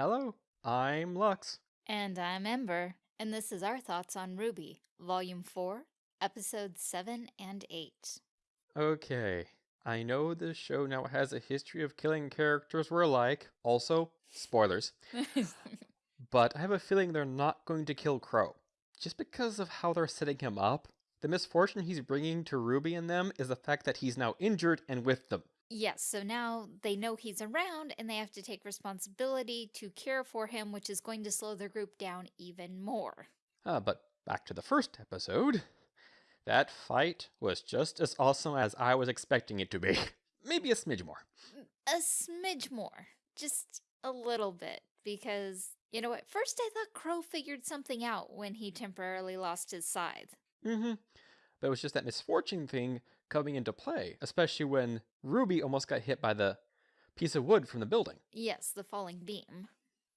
Hello, I'm Lux. And I'm Ember, and this is our thoughts on RWBY, Volume 4, Episodes 7 and 8. Okay, I know this show now has a history of killing characters we're like. Also, spoilers. but I have a feeling they're not going to kill Qrow. Just because of how they're setting him up, the misfortune he's bringing to Ruby and them is the fact that he's now injured and with them. Yes, so now they know he's around and they have to take responsibility to care for him, which is going to slow their group down even more. Uh, but back to the first episode. That fight was just as awesome as I was expecting it to be. Maybe a smidge more. A smidge more, just a little bit, because, you know, at first I thought Qrow figured something out when he temporarily lost his scythe. Mm-hmm. But it was just that misfortune thing coming into play, especially when Ruby almost got hit by the piece of wood from the building. Yes, the falling beam.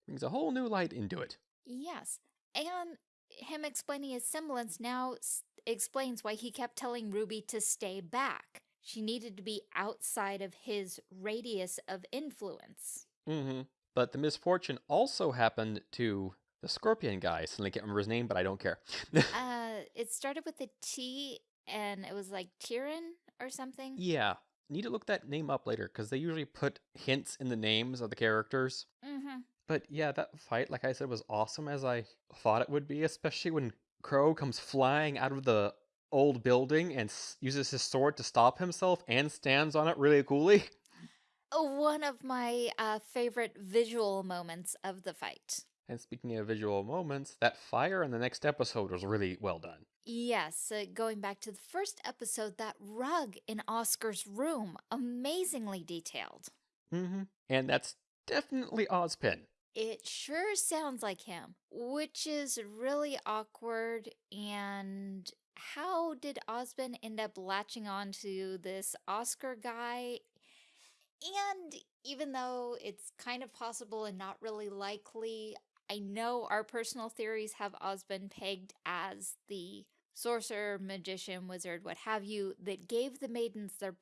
Brings a whole new light into it. Yes, and him explaining his semblance now s- explains why he kept telling Ruby to stay back. She needed to be outside of his radius of influence. Mm-hmm. But the misfortune also happened to the scorpion guy. I suddenly can't remember his name, but I don't care. uh, it started with a T and it was like Tyrion or something. yeah. Need to look that name up later, because they usually put hints in the names of the characters. Mm-hmm. But yeah, that fight, like I said, was awesome as I thought it would be, especially when Qrow comes flying out of the old building and s- uses his sword to stop himself and stands on it really coolly. One of my uh, favorite visual moments of the fight. And speaking of visual moments, that fire in the next episode was really well done. Yes, uh, going back to the first episode, that rug in Oscar's room, amazingly detailed. Mm-hmm. And that's definitely Ozpin. It sure sounds like him, which is really awkward. And how did Ozpin end up latching on to this Oscar guy? And even though it's kind of possible and not really likely, I know our personal theories have Ozpin pegged as the sorcerer, magician, wizard, what have you, that gave the maidens their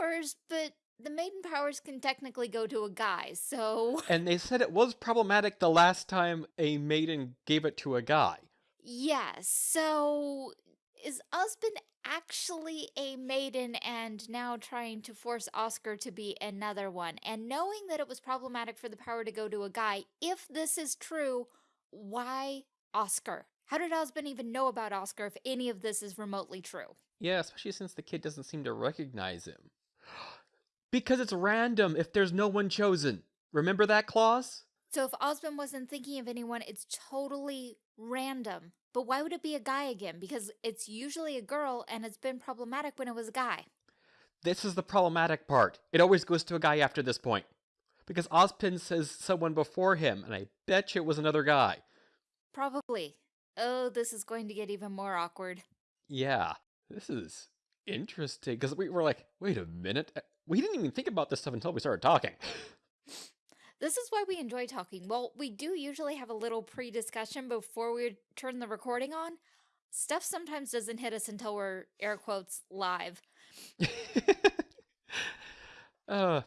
powers, but the maiden powers can technically go to a guy, so. And they said it was problematic the last time a maiden gave it to a guy. Yes, so is Ozpin actually a maiden and now trying to force Oscar to be another one? And knowing that it was problematic for the power to go to a guy, if this is true, why Oscar? How did Ozpin even know about Oscar if any of this is remotely true? Yeah, especially since the kid doesn't seem to recognize him. because it's random if there's no one chosen. Remember that clause? So if Ozpin wasn't thinking of anyone, it's totally random. But why would it be a guy again? Because it's usually a girl and it's been problematic when it was a guy. This is the problematic part. It always goes to a guy after this point. Because Ozpin says someone before him, and I bet you it was another guy. Probably. Oh, this is going to get even more awkward. Yeah, this is interesting. Because we were like, wait a minute. uh, We didn't even think about this stuff until we started talking. This is why we enjoy talking. Well, we do usually have a little pre-discussion before we turn the recording on. Stuff sometimes doesn't hit us until we're air quotes live. uh,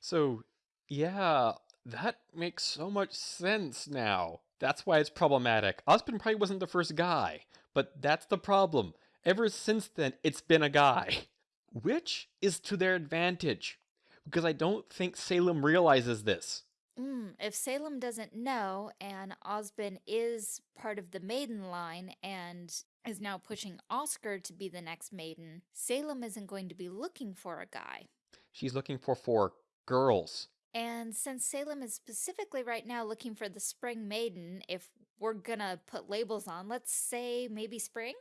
so, yeah, that makes so much sense now. That's why it's problematic. Ozpin probably wasn't the first guy, but that's the problem. Ever since then, it's been a guy. Which is to their advantage. Because I don't think Salem realizes this. Mm, if Salem doesn't know and Ozpin is part of the maiden line and is now pushing Oscar to be the next maiden, Salem isn't going to be looking for a guy. She's looking for four girls. And since Salem is specifically right now looking for the spring maiden, if we're gonna put labels on, let's say maybe spring?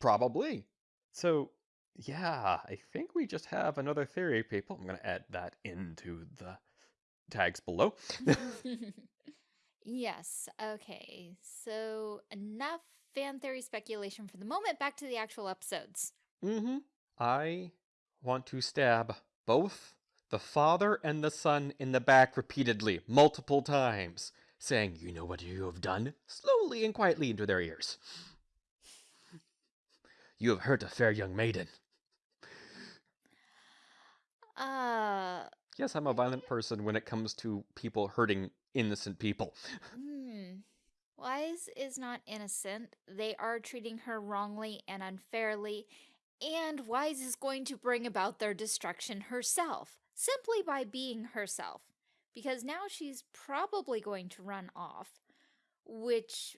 Probably. So, yeah, I think we just have another theory, people. I'm going to add that into the tags below. yes, okay. So enough fan theory speculation for the moment. Back to the actual episodes. mm-hmm. I want to stab both the father and the son in the back repeatedly, multiple times, saying, You know what you have done? Slowly and quietly into their ears. You have hurt a fair young maiden. Uh, Yes, I'm a violent person when it comes to people hurting innocent people. Hmm. Weiss is not innocent. They are treating her wrongly and unfairly, and Weiss is going to bring about their destruction herself, simply by being herself. Because now she's probably going to run off, which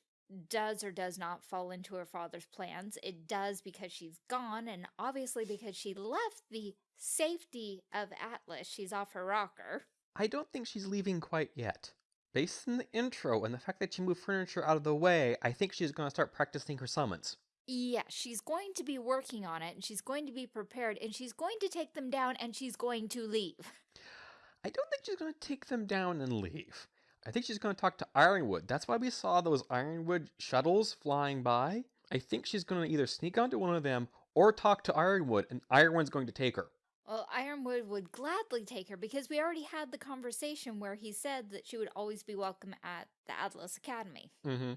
does or does not fall into her father's plans. It does because she's gone, and obviously because she left the safety of Atlas. She's off her rocker. I don't think she's leaving quite yet. Based on the intro and the fact that she moved furniture out of the way, I think she's going to start practicing her summons. Yeah, she's going to be working on it, and she's going to be prepared, and she's going to take them down, and she's going to leave. I don't think she's going to take them down and leave. I think she's going to talk to Ironwood. That's why we saw those Ironwood shuttles flying by. I think she's going to either sneak onto one of them or talk to Ironwood, and Ironwood's going to take her. Well, Ironwood would gladly take her because we already had the conversation where he said that she would always be welcome at the Atlas Academy. Mm-hmm.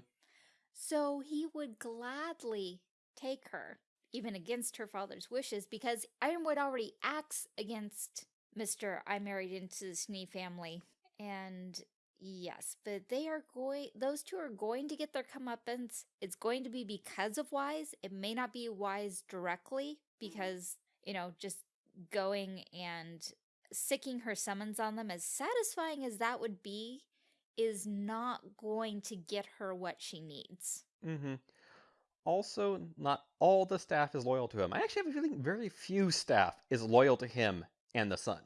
So he would gladly take her, even against her father's wishes, because Ironwood already acts against Mr. I married into the Schnee family. And yes, but they are going, those two are going to get their comeuppance. It's going to be because of Weiss. It may not be Weiss directly mm-hmm. because, you know, just going and sicking her summons on them, as satisfying as that would be, is not going to get her what she needs. Mm-hmm. Also, not all the staff is loyal to him. I actually have a feeling very few staff is loyal to him and the son.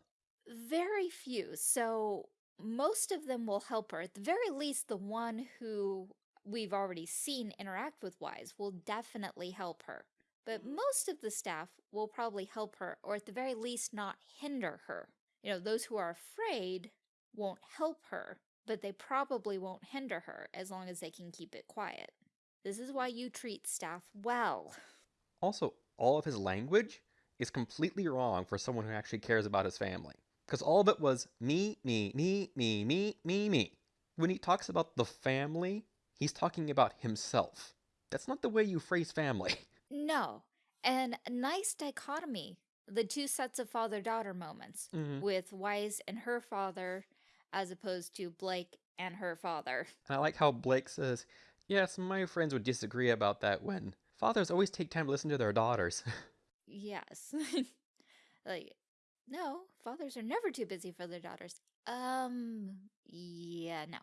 Very few. So most of them will help her. At the very least, the one who we've already seen interact with Weiss will definitely help her. But most of the staff will probably help her, or at the very least, not hinder her. You know, those who are afraid won't help her, but they probably won't hinder her as long as they can keep it quiet. This is why you treat staff well. Also, all of his language is completely wrong for someone who actually cares about his family. Because all of it was me, me, me, me, me, me, me. When he talks about the family, he's talking about himself. That's not the way you phrase family. No. And nice dichotomy the two sets of father daughter moments Mhm. with Weiss and her father as opposed to Blake and her father. And I like how Blake says, Yes, my friends would disagree about that when fathers always take time to listen to their daughters. Yes. like, no, fathers are never too busy for their daughters. Um, yeah, no.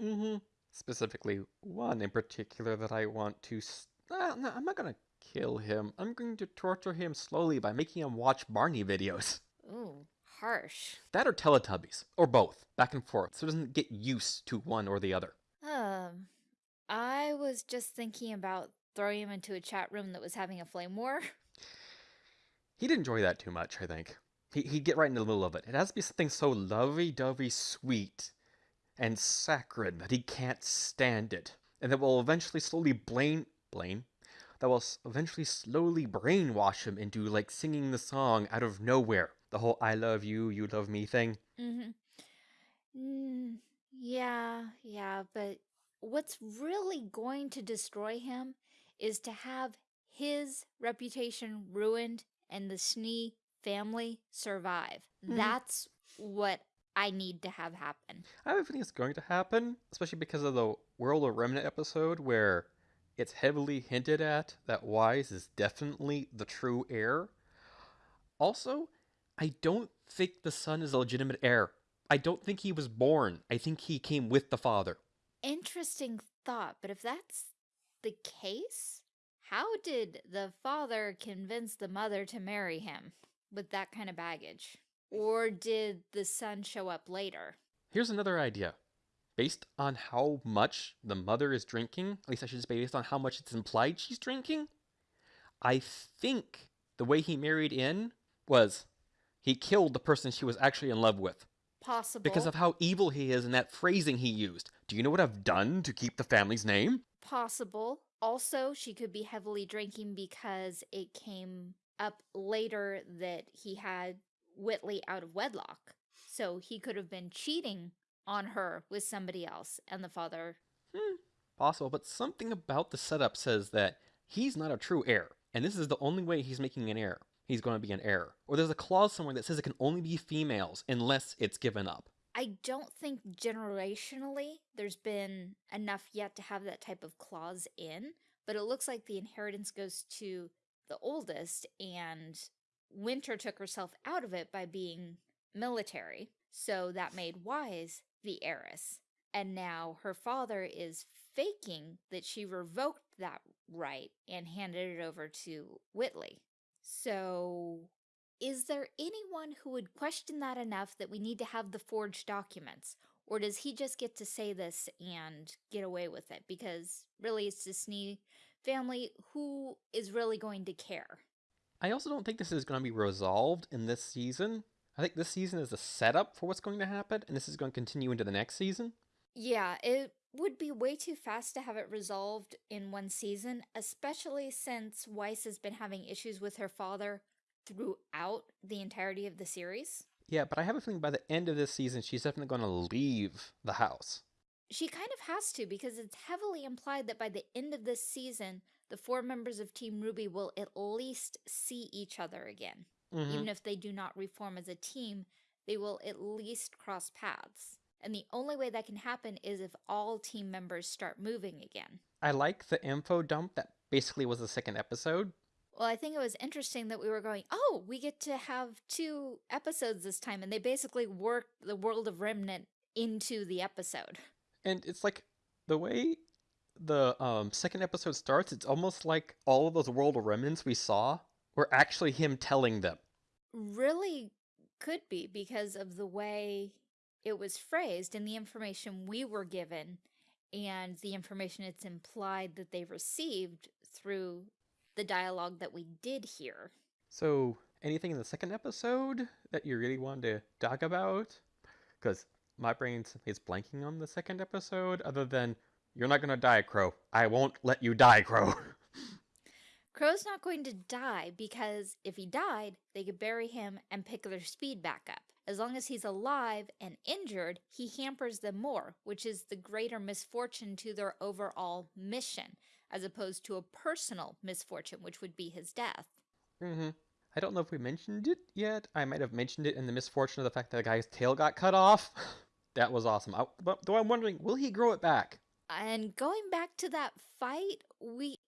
Mm hmm Specifically, one in particular that I want to. S- Ah, no, I'm not gonna kill him. I'm going to torture him slowly by making him watch Barney videos. Ooh, harsh. That or Teletubbies, or both, back and forth, so it doesn't get used to one or the other. Um, I was just thinking about throwing him into a chat room that was having a flame war. He'd enjoy that too much, I think. He, he'd get right in the middle of it. It has to be something so lovey-dovey sweet and saccharine that he can't stand it, and that will eventually slowly blain Blaine that will eventually slowly brainwash him into like singing the song out of nowhere. The whole "I love you, you love me" thing. Mm-hmm. Mm, yeah, yeah, but what's really going to destroy him is to have his reputation ruined and the Schnee family survive. Mhm. That's what I need to have happen. I have a feeling it's going to happen, especially because of the World of Remnant episode where it's heavily hinted at that Weiss is definitely the true heir. Also, I don't think the son is a legitimate heir. I don't think he was born. I think he came with the father. Interesting thought, but if that's the case, how did the father convince the mother to marry him with that kind of baggage? Or did the son show up later? Here's another idea. Based on how much the mother is drinking, at least I should say based on how much it's implied she's drinking, I think the way he married in was he killed the person she was actually in love with. Possible. Because of how evil he is and that phrasing he used. Do you know what I've done to keep the family's name? Possible. Also, she could be heavily drinking because it came up later that he had Whitley out of wedlock. So he could have been cheating on her with somebody else, and the father. Hmm, possible, but something about the setup says that he's not a true heir, and this is the only way he's making an heir. He's going to be an heir. Or there's a clause somewhere that says it can only be females unless it's given up. I don't think generationally there's been enough yet to have that type of clause in, but it looks like the inheritance goes to the oldest, and Winter took herself out of it by being military, so that made Weiss the heiress. And now her father is faking that she revoked that right and handed it over to Whitley. So is there anyone who would question that enough that we need to have the forged documents? Or does he just get to say this and get away with it? Because really, it's Disney family who is really going to care. I also don't think this is going to be resolved in this season. I think this season is a setup for what's going to happen, and this is going to continue into the next season. Yeah, it would be way too fast to have it resolved in one season, especially since Weiss has been having issues with her father throughout the entirety of the series. Yeah, but I have a feeling by the end of this season, she's definitely going to leave the house. She kind of has to because it's heavily implied that by the end of this season, the four members of Team RWBY will at least see each other again. Mm-hmm. Even if they do not reform as a team, they will at least cross paths. And the only way that can happen is if all team members start moving again. I like the info dump that basically was the second episode. Well, I think it was interesting that we were going, oh, we get to have two episodes this time. And they basically worked the world of Remnant into the episode. And it's like the way the um, second episode starts, it's almost like all of those World of Remnants we saw were actually him telling them. Really could be because of the way it was phrased and the information we were given and the information it's implied that they received through the dialogue that we did hear. So, anything in the second episode that you really wanted to talk about? Because my brain is blanking on the second episode, other than, you're not going to die, Qrow. I won't let you die, Qrow. Qrow's not going to die because if he died, they could bury him and pick their speed back up. As long as he's alive and injured, he hampers them more, which is the greater misfortune to their overall mission, as opposed to a personal misfortune, which would be his death. Mm-hmm. I don't know if we mentioned it yet. I might have mentioned it in the misfortune of the fact that the guy's tail got cut off. that was awesome. I, but though I'm wondering, will he grow it back? And going back to that fight, we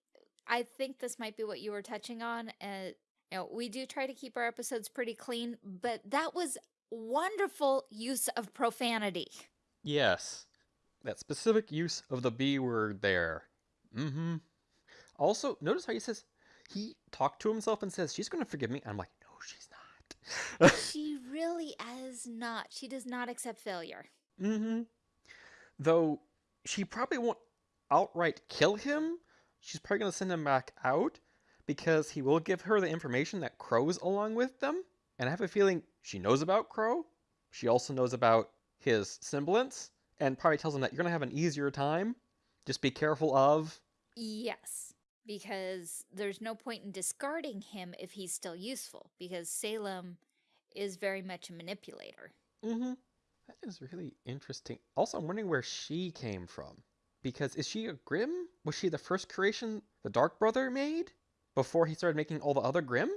I think this might be what you were touching on. Uh, you know, we do try to keep our episodes pretty clean, but that was wonderful use of profanity. Yes. That specific use of the B word there. Mm-hmm. Also, notice how he says he talked to himself and says, She's gonna forgive me. I'm like, no, she's not. she really is not. She does not accept failure. Mm-hmm. Though she probably won't outright kill him. She's probably gonna send him back out because he will give her the information that Qrow's along with them. And I have a feeling she knows about Qrow. She also knows about his semblance and probably tells him that you're going to have an easier time. Just be careful of. Yes, because there's no point in discarding him if he's still useful, because Salem is very much a manipulator. Mm-hmm. That is really interesting. Also, I'm wondering where she came from. Because is she a Grimm? Was she the first creation the Dark Brother made? Before he started making all the other Grimm?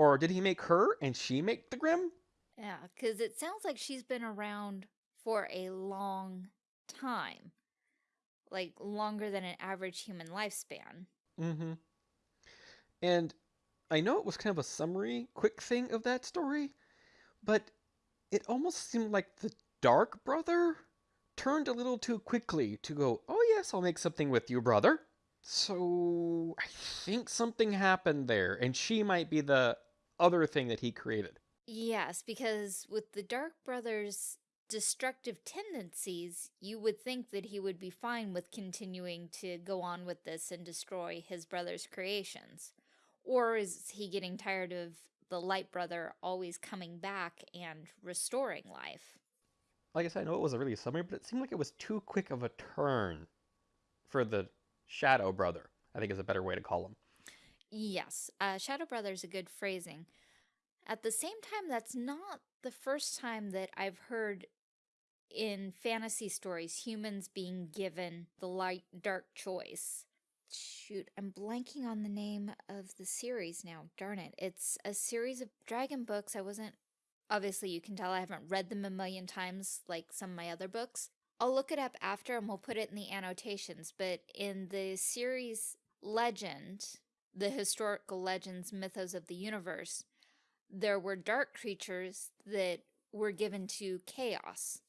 Or did he make her and she make the Grimm? Yeah, because it sounds like she's been around for a long time. Like longer than an average human lifespan. Mm-hmm. And I know it was kind of a summary, quick thing of that story, but it almost seemed like the Dark Brother turned a little too quickly to go, oh yes, I'll make something with you, brother. So I think something happened there, and she might be the other thing that he created. Yes, because with the Dark Brother's destructive tendencies, you would think that he would be fine with continuing to go on with this and destroy his brother's creations. Or is he getting tired of the Light Brother always coming back and restoring life? Like I said, I know it was a really summary, but it seemed like it was too quick of a turn for the Shadow Brother, I think is a better way to call him. Yes, uh, Shadow Brother is a good phrasing. At the same time, that's not the first time that I've heard in fantasy stories humans being given the light dark choice. shoot, I'm blanking on the name of the series now. Darn it. It's a series of dragon books. I wasn't, obviously, you can tell I haven't read them a million times like some of my other books. I'll look it up after and we'll put it in the annotations. But in the series Legend, the historical legends, mythos of the universe, there were dark creatures that were given to chaos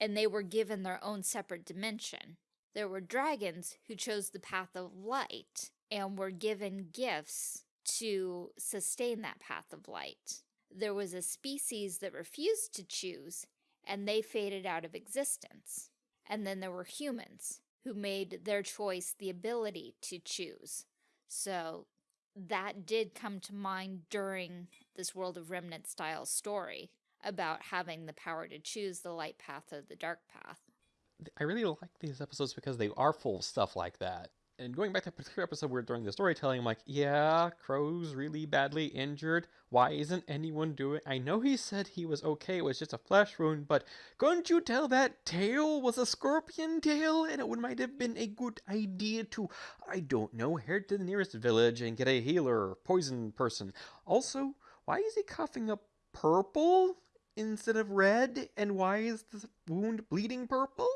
and they were given their own separate dimension. There were dragons who chose the path of light and were given gifts to sustain that path of light. There was a species that refused to choose and they faded out of existence. And then there were humans who made their choice the ability to choose. So that did come to mind during this World of Remnant style story about having the power to choose the light path or the dark path. I really like these episodes because they are full of stuff like that. And going back to that particular episode where during the storytelling, I'm like, yeah, Qrow's really badly injured. Why isn't anyone doing I know he said he was okay, it was just a flesh wound, but couldn't you tell that tail was a scorpion tail? And it would might have been a good idea to, I don't know, head to the nearest village and get a healer poison person. Also, why is he coughing up purple? Instead of red? And why is the wound bleeding purple?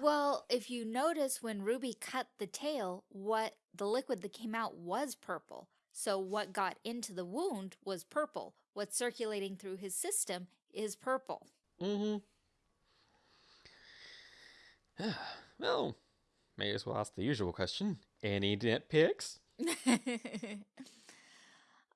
Well, if you notice when Ruby cut the tail, what the liquid that came out was purple. So what got into the wound was purple. What's circulating through his system is purple. Mm-hmm. well, may as well ask the usual question. Any nitpicks?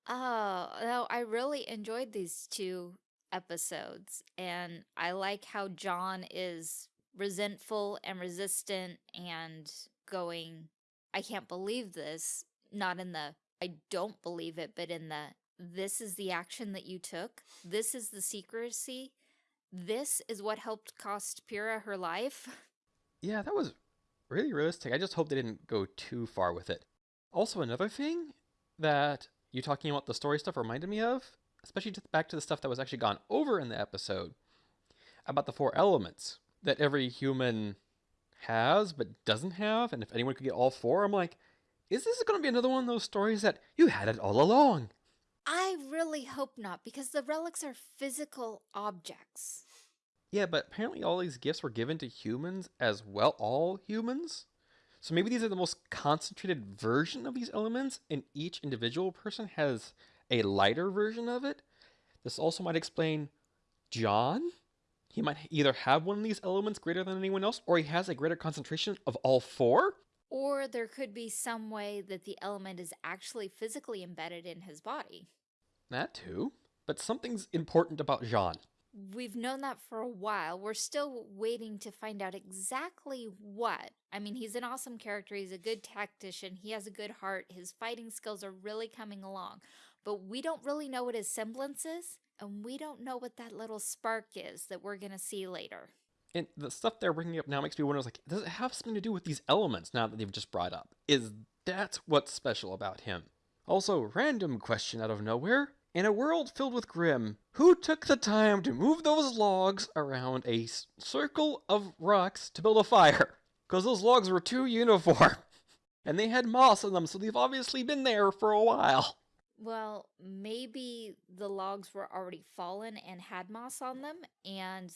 oh, no, I really enjoyed these two episodes. And I like how Jaune is resentful and resistant and going, I can't believe this. Not in the, I don't believe it, but in the, this is the action that you took. This is the secrecy. This is what helped cost Pyrrha her life. Yeah, that was really realistic. I just hope they didn't go too far with it. Also, another thing that you talking about the story stuff reminded me of especially to, back to the stuff that was actually gone over in the episode about the four elements that every human has but doesn't have, and if anyone could get all four, I'm like, is this going to be another one of those stories that you had it all along? I really hope not, because the relics are physical objects. Yeah, but apparently all these gifts were given to humans as well, all humans. So maybe these are the most concentrated version of these elements, and each individual person has a lighter version of it. This also might explain Jaune. He might either have one of these elements greater than anyone else, or he has a greater concentration of all four. Or there could be some way that the element is actually physically embedded in his body. That too. But something's important about Jaune. We've known that for a while. We're still waiting to find out exactly what. I mean, he's an awesome character. He's a good tactician. He has a good heart. His fighting skills are really coming along but we don't really know what his semblance is, and we don't know what that little spark is that we're going to see later. And the stuff they're bringing up now makes me wonder, like, does it have something to do with these elements now that they've just brought up? Is that what's special about him? Also, random question out of nowhere. In a world filled with Grimm, who took the time to move those logs around a circle of rocks to build a fire? Because those logs were too uniform. And they had moss on them, so they've obviously been there for a while. Well, maybe the logs were already fallen and had moss on them, and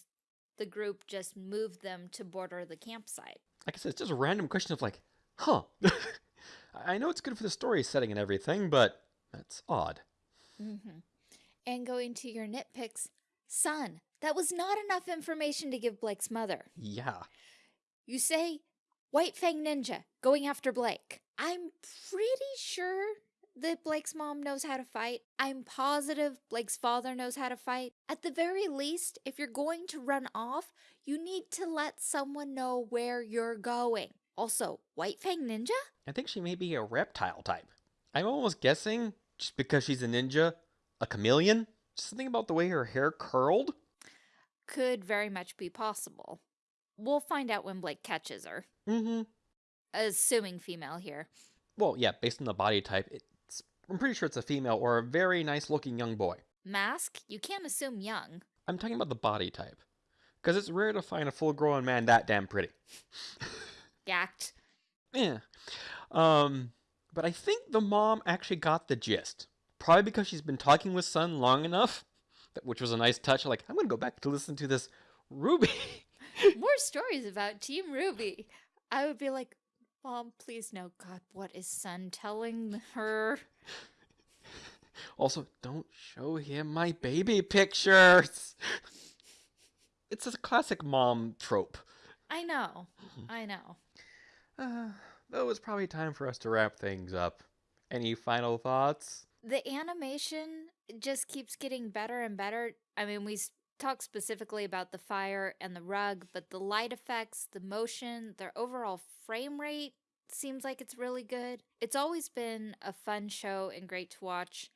the group just moved them to border the campsite. Like I said, it's just a random question of like, huh. I know it's good for the story setting and everything, but that's odd. Mm -hmm. And going to your nitpicks, Sun, that was not enough information to give Blake's mother. Yeah. You say White Fang Ninja going after Blake. I'm pretty sure that Blake's mom knows how to fight. I'm positive Blake's father knows how to fight. At the very least, if you're going to run off, you need to let someone know where you're going. Also, White Fang Ninja? I think she may be a reptile type. I'm almost guessing, just because she's a ninja, a chameleon? Something about the way her hair curled? Could very much be possible. We'll find out when Blake catches her. Mm-hmm. Assuming female here. Well, yeah, based on the body type, it I'm pretty sure it's a female or a very nice looking young boy. Mask? You can't assume young. I'm talking about the body type. Because it's rare to find a full grown man that damn pretty. Gacked. Yeah. Um, but I think the mom actually got the gist. Probably because she's been talking with Sun long enough, which was a nice touch. Like, I'm gonna go back to listen to this Ruby. More stories about Team RWBY. I would be like, Mom, please no. God, what is Sun telling her? Also, don't show him my baby pictures. It's a classic mom trope. I know. I know. Uh, though it's probably time for us to wrap things up. Any final thoughts? The animation just keeps getting better and better. I mean, we talk specifically about the fire and the rug, but the light effects, the motion, their overall frame rate seems like it's really good. It's always been a fun show and great to watch.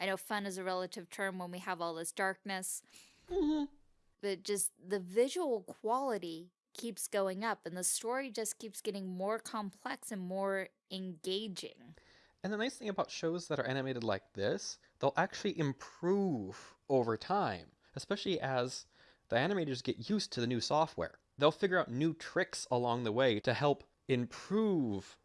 I know fun is a relative term when we have all this darkness, Mhm. but just the visual quality keeps going up and the story just keeps getting more complex and more engaging. And the nice thing about shows that are animated like this, they'll actually improve over time, especially as the animators get used to the new software. They'll figure out new tricks along the way to help improve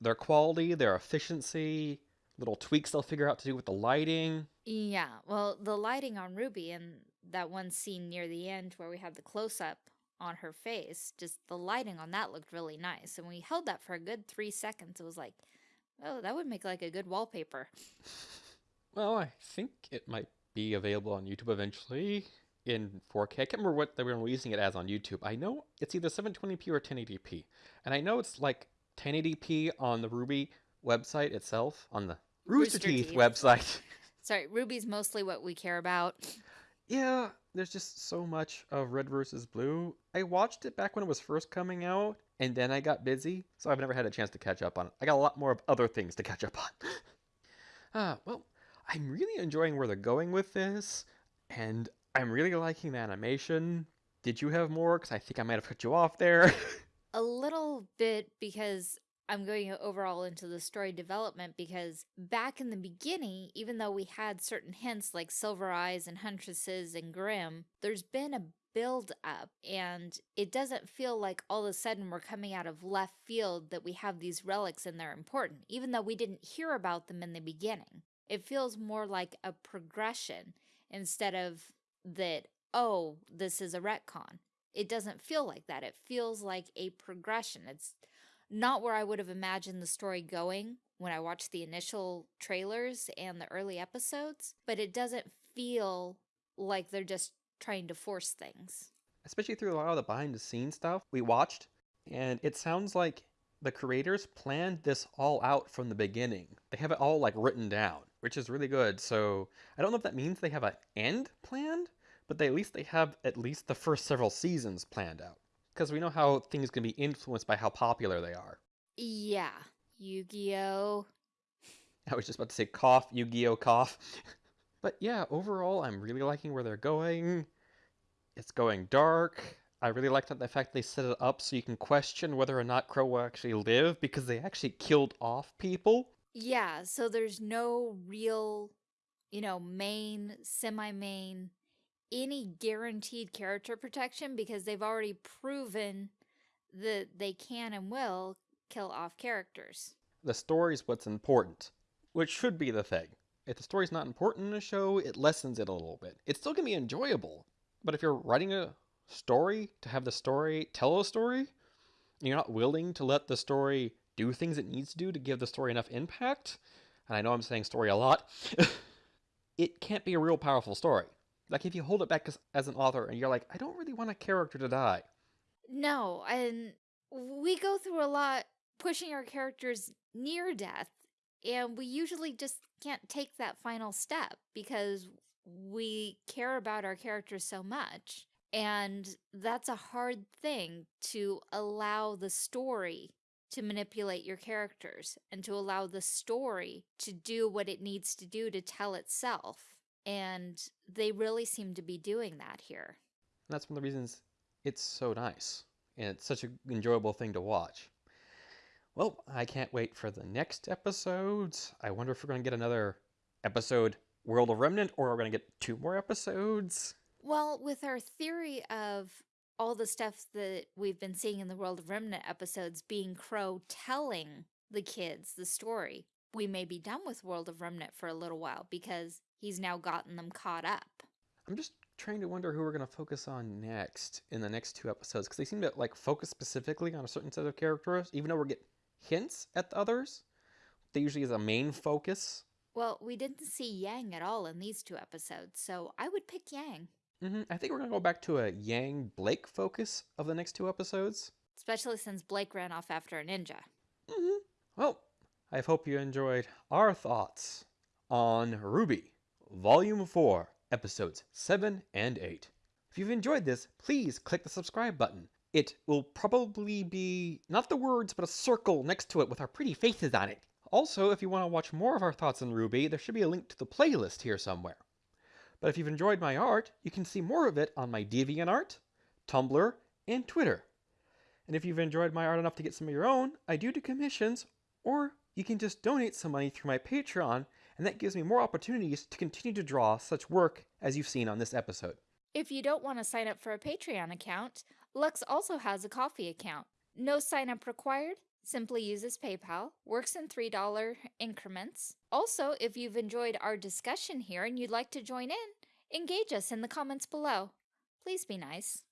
their quality, their efficiency, little tweaks they'll figure out to do with the lighting. Yeah, well, the lighting on Ruby and that one scene near the end where we had the close up on her face, just the lighting on that looked really nice. And we held that for a good three seconds. It was like, oh, that would make like a good wallpaper. Well, I think it might be available on YouTube eventually in 4K. I can't remember what they were releasing it as on YouTube. I know it's either 720p or 1080p. And I know it's like 1080p on the RWBY website itself, on the Rooster, Rooster Teeth, Teeth. website. Sorry, RWBY's mostly what we care about. yeah, there's just so much of Red versus Blue. I watched it back when it was first coming out, and then I got busy, so I've never had a chance to catch up on it. I got a lot more of other things to catch up on. Ah, well, I'm really enjoying where they're going with this, and I'm really liking the animation. Did you have more? Because I think I might have cut you off there. A little bit because I'm going overall into the story development because back in the beginning, even though we had certain hints like Silver Eyes and Huntresses and Grimm, there's been a build up and it doesn't feel like all of a sudden we're coming out of left field that we have these relics and they're important, even though we didn't hear about them in the beginning. It feels more like a progression instead of that, oh, this is a retcon it doesn't feel like that. It feels like a progression. It's not where I would have imagined the story going when I watched the initial trailers and the early episodes, but it doesn't feel like they're just trying to force things. Especially through a lot of the behind the scenes stuff we watched, and it sounds like the creators planned this all out from the beginning. They have it all like written down, which is really good. So I don't know if that means they have an end planned, but they, at least they have at least the first several seasons planned out. Because we know how things can be influenced by how popular they are. Yeah, Yu Gi Oh! I was just about to say cough, Yu Gi Oh! cough. but yeah, overall, I'm really liking where they're going. It's going dark. I really like that the fact they set it up so you can question whether or not Qrow will actually live because they actually killed off people. Yeah, so there's no real, you know, main, semi main, any guaranteed character protection because they've already proven that they can and will kill off characters. The story's what's important, which should be the thing. If the story's not important in a show, it lessens it a little bit. It's still gonna be enjoyable, but if you're writing a story to have the story tell a story, you're not willing to let the story do things it needs to do to give the story enough impact, and I know I'm saying story a lot, it can't be a real powerful story. Like if you hold it back as, as an author and you're like, I don't really want a character to die. No, and we go through a lot pushing our characters near death, and we usually just can't take that final step because we care about our characters so much. And that's a hard thing to allow the story to manipulate your characters and to allow the story to do what it needs to do to tell itself. And they really seem to be doing that here. And that's one of the reasons it's so nice. And it's such an enjoyable thing to watch. Well, I can't wait for the next episodes. I wonder if we're going to get another episode World of Remnant or are we're going to get two more episodes. Well, with our theory of all the stuff that we've been seeing in the World of Remnant episodes being Qrow telling the kids the story, we may be done with World of Remnant for a little while because he's now gotten them caught up. I'm just trying to wonder who we're going to focus on next in the next two episodes because they seem to like focus specifically on a certain set of characters, even though we're getting hints at the others. They usually is a main focus. Well, we didn't see Yang at all in these two episodes, so I would pick Yang. Hmm I think we're going to go back to a Yang Blake focus of the next two episodes. Especially since Blake ran off after a ninja. hmm Well, I hope you enjoyed our thoughts on RWBY, Volume 4, Episodes 7 and 8. If you've enjoyed this, please click the subscribe button. It will probably be not the words, but a circle next to it with our pretty faces on it. Also, if you want to watch more of our thoughts on RWBY, there should be a link to the playlist here somewhere. But if you've enjoyed my art, you can see more of it on my DeviantArt, Tumblr, and Twitter. And if you've enjoyed my art enough to get some of your own, I do do commissions, or you can just donate some money through my Patreon, and that gives me more opportunities to continue to draw such work as you've seen on this episode. If you don't want to sign up for a Patreon account, Lux also has a Ko-fi account. No sign up required, simply uses PayPal, works in $3 increments. Also, if you've enjoyed our discussion here and you'd like to join in, engage us in the comments below. Please be nice.